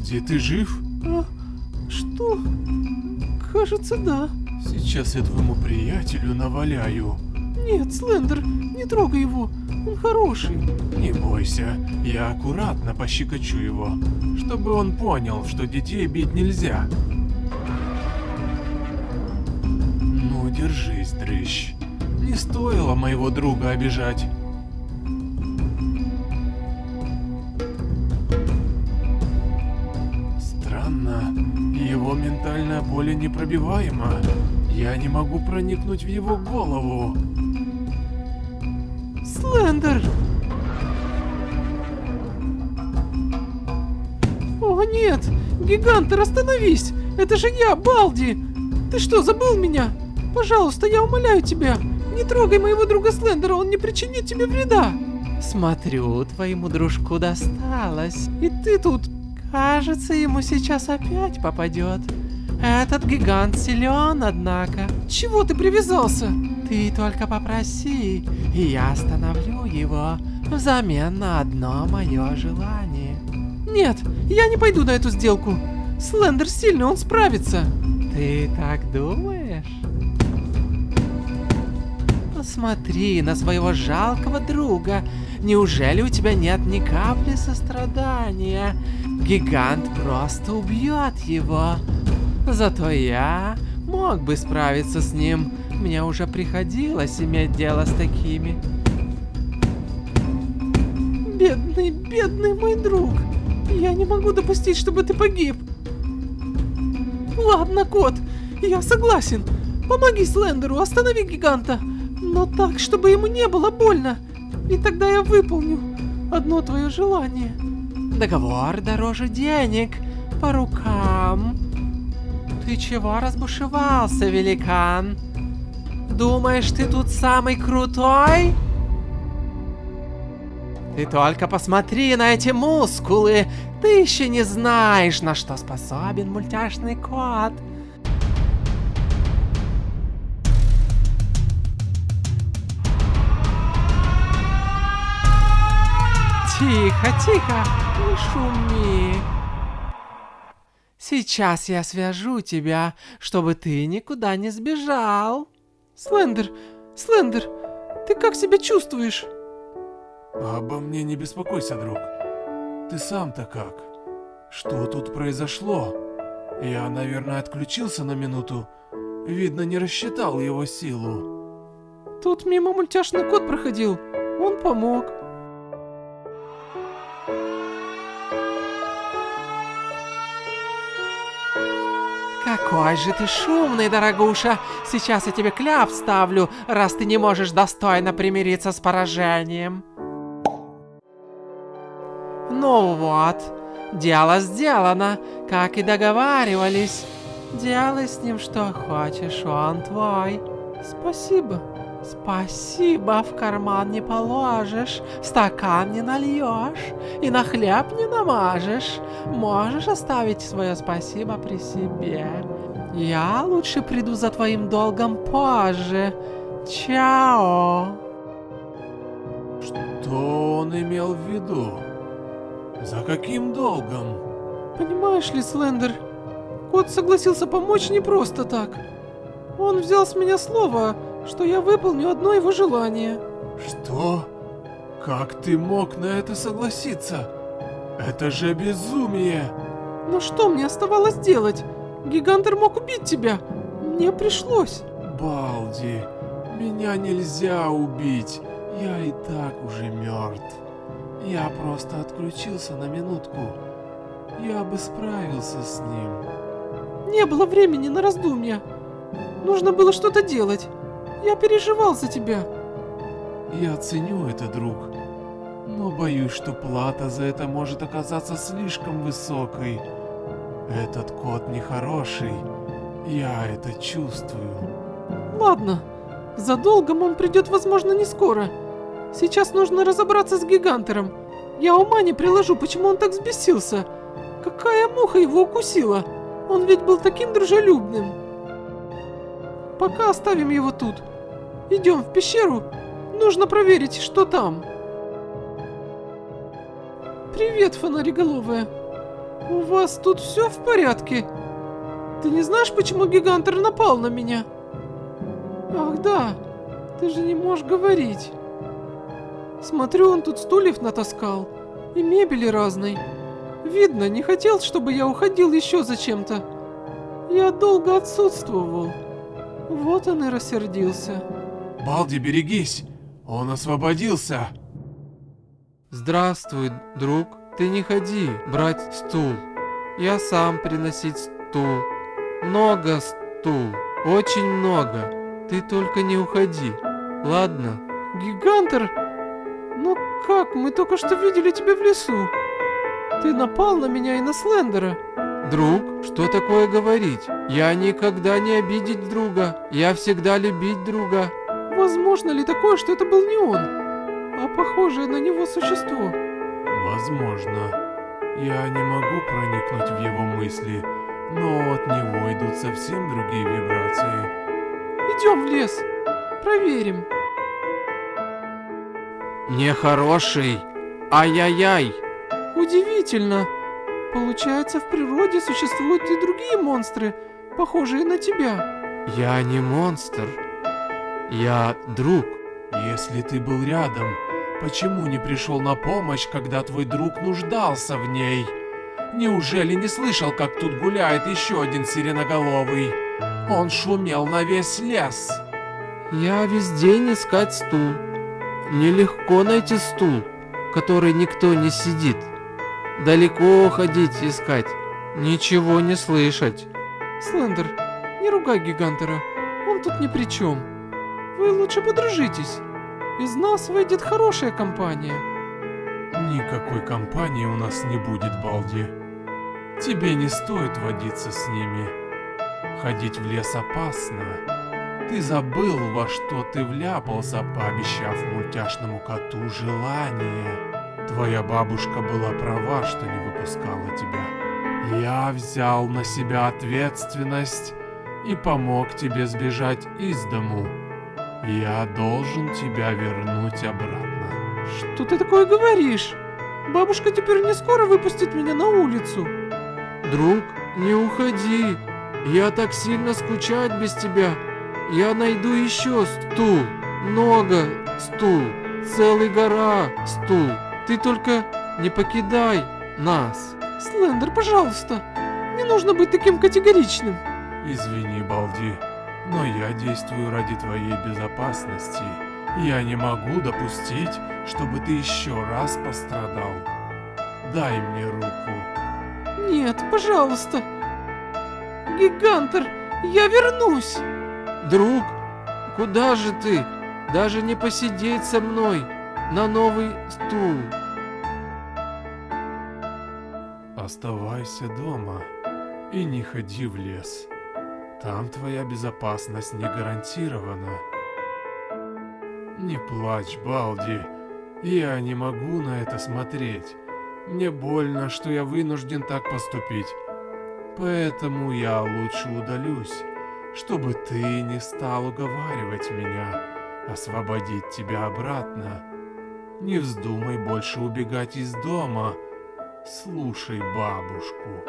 Балди, ты жив? А, что? Кажется, да. Сейчас я твоему приятелю наваляю. Нет, Слендер, не трогай его. Он хороший. Не бойся, я аккуратно пощекочу его, чтобы он понял, что детей бить нельзя. Ну, держись, дрыщ. Не стоило моего друга обижать. Ментальное поле непробиваемо. Я не могу проникнуть в его голову. Слендер! О нет! Гигантер, остановись! Это же я, Балди! Ты что, забыл меня? Пожалуйста, я умоляю тебя, не трогай моего друга Слендера, он не причинит тебе вреда. Смотрю, твоему дружку досталось. И ты тут... Кажется, ему сейчас опять попадет. Этот гигант силен, однако. Чего ты привязался? Ты только попроси, и я остановлю его взамен на одно мое желание. Нет, я не пойду на эту сделку. Слендер сильный, он справится. Ты так думаешь? Посмотри на своего жалкого друга. Неужели у тебя нет ни капли сострадания? Гигант просто убьет его. Зато я мог бы справиться с ним. Мне уже приходилось иметь дело с такими. Бедный, бедный мой друг. Я не могу допустить, чтобы ты погиб. Ладно, кот, я согласен. Помоги Слендеру, останови гиганта. Но так, чтобы ему не было больно. И тогда я выполню одно твое желание. Договор дороже денег. По рукам. Ты чего разбушевался, великан? Думаешь, ты тут самый крутой? Ты только посмотри на эти мускулы. Ты еще не знаешь, на что способен мультяшный кот. Тихо, тихо, не шуми. Сейчас я свяжу тебя, чтобы ты никуда не сбежал. Слендер, Слендер, ты как себя чувствуешь? Обо мне не беспокойся, друг. Ты сам-то как? Что тут произошло? Я, наверное, отключился на минуту. Видно, не рассчитал его силу. Тут мимо мультяшный кот проходил. Он помог. Какой же ты шумный, дорогуша! Сейчас я тебе кляп ставлю, раз ты не можешь достойно примириться с поражением. Ну вот, дело сделано, как и договаривались. Делай с ним что хочешь, он твой. Спасибо. Спасибо, в карман не положишь, в стакан не нальешь и на хлеб не намажешь. Можешь оставить свое спасибо при себе. Я лучше приду за твоим долгом позже. Чао. Что он имел в виду? За каким долгом? Понимаешь ли, Слендер, кот согласился помочь не просто так. Он взял с меня слово, что я выполню одно его желание. Что? Как ты мог на это согласиться? Это же безумие! Но что мне оставалось делать? Гигантер мог убить тебя. Мне пришлось. Балди, меня нельзя убить. Я и так уже мертв. Я просто отключился на минутку. Я бы справился с ним. Не было времени на раздумья. Нужно было что-то делать. Я переживал за тебя. Я ценю это, друг. Но боюсь, что плата за это может оказаться слишком высокой. Этот кот нехороший. Я это чувствую. Ладно. За долгом он придет, возможно, не скоро. Сейчас нужно разобраться с гигантером. Я ума не приложу, почему он так взбесился. Какая муха его укусила? Он ведь был таким дружелюбным. Пока оставим его тут. Идем в пещеру. Нужно проверить, что там. Привет, фонариголовая. У вас тут все в порядке? Ты не знаешь, почему Гигантер напал на меня? Ах да, ты же не можешь говорить. Смотрю, он тут стульев натаскал и мебели разной. Видно, не хотел, чтобы я уходил еще зачем-то. Я долго отсутствовал. Вот он и рассердился. Балди, берегись! Он освободился! Здравствуй, друг. Ты не ходи брать стул. Я сам приносить стул. Много стул. Очень много. Ты только не уходи. Ладно? Гигантер? Ну как? Мы только что видели тебя в лесу. Ты напал на меня и на Слендера. Друг, что такое говорить? Я никогда не обидеть друга. Я всегда любить друга. Возможно ли такое, что это был не он, а похожее на него существо? Возможно. Я не могу проникнуть в его мысли, но от него идут совсем другие вибрации. Идем в лес. Проверим. Нехороший. Ай-яй-яй. Удивительно. Получается, в природе существуют и другие монстры, похожие на тебя. Я не монстр. Я друг. Если ты был рядом, почему не пришел на помощь, когда твой друг нуждался в ней? Неужели не слышал, как тут гуляет еще один сиреноголовый? Он шумел на весь лес. Я весь день искать стул. Нелегко найти стул, который никто не сидит. Далеко ходить искать, ничего не слышать. Слендер, не ругай Гигантера, он тут ни при чем. Вы лучше подружитесь. Из нас выйдет хорошая компания. Никакой компании у нас не будет, Балди. Тебе не стоит водиться с ними. Ходить в лес опасно. Ты забыл, во что ты вляпался, пообещав мультяшному коту желание. Твоя бабушка была права, что не выпускала тебя. Я взял на себя ответственность и помог тебе сбежать из дому. Я должен тебя вернуть обратно. Что ты такое говоришь? Бабушка теперь не скоро выпустит меня на улицу. Друг, не уходи. Я так сильно скучать без тебя. Я найду еще стул. Много стул. Целый гора стул. Ты только не покидай нас. Слендер, пожалуйста. Не нужно быть таким категоричным. Извини, Балди, но я действую ради твоей безопасности. Я не могу допустить, чтобы ты еще раз пострадал. Дай мне руку. Нет, пожалуйста. Гигантер, я вернусь. Друг, куда же ты? Даже не посидеть со мной на новый стул. Оставайся дома и не ходи в лес. Там твоя безопасность не гарантирована. Не плачь, Балди. Я не могу на это смотреть. Мне больно, что я вынужден так поступить. Поэтому я лучше удалюсь, чтобы ты не стал уговаривать меня освободить тебя обратно. Не вздумай больше убегать из дома. Слушай бабушку.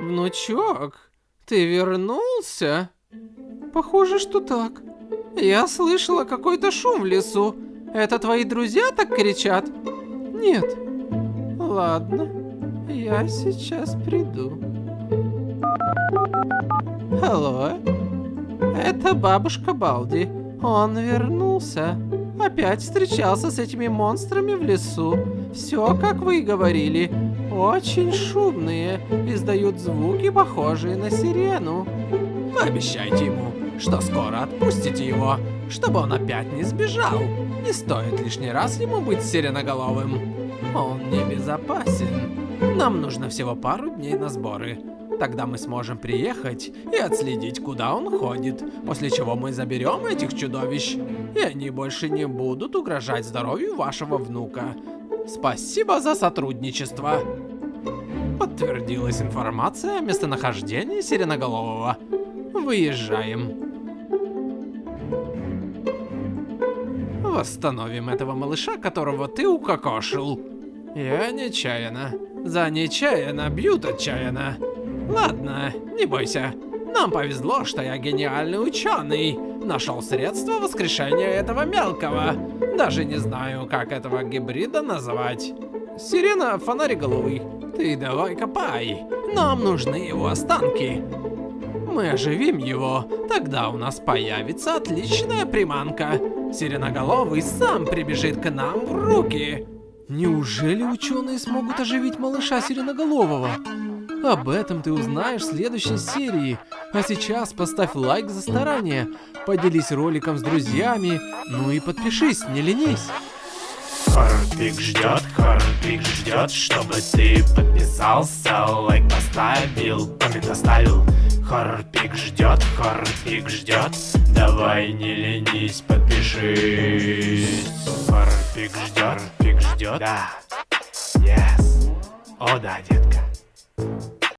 Внучок, ты вернулся? Похоже, что так. Я слышала какой-то шум в лесу. Это твои друзья так кричат? Нет. Ладно, я сейчас приду. Алло, это бабушка Балди. Он вернулся. Опять встречался с этими монстрами в лесу. Все, как вы и говорили. Очень шумные. Издают звуки, похожие на сирену. Пообещайте ему, что скоро отпустите его, чтобы он опять не сбежал. Не стоит лишний раз ему быть сиреноголовым. Он небезопасен. Нам нужно всего пару дней на сборы. Тогда мы сможем приехать и отследить, куда он ходит, после чего мы заберем этих чудовищ, и они больше не будут угрожать здоровью вашего внука. Спасибо за сотрудничество. Подтвердилась информация о местонахождении Сиреноголового. Выезжаем. Восстановим этого малыша, которого ты укокошил. Я нечаянно. За нечаянно бьют отчаянно. Ладно, не бойся. Нам повезло, что я гениальный ученый. Нашел средство воскрешения этого мелкого. Даже не знаю, как этого гибрида назвать. Сирена фонариголовый. Ты давай копай. Нам нужны его останки. Мы оживим его, тогда у нас появится отличная приманка. Сиреноголовый сам прибежит к нам в руки. Неужели ученые смогут оживить малыша Сиреноголового? Об этом ты узнаешь в следующей серии. А сейчас поставь лайк за старание, поделись роликом с друзьями, ну и подпишись, не ленись. Хорпик ждет, Хорпик ждет, чтобы ты подписался, лайк поставил, коммент оставил. Хорпик ждет, Хорпик ждет, давай не ленись, подпишись. Хорпик ждет, Хорпик ждет, да, yes, о да, детка.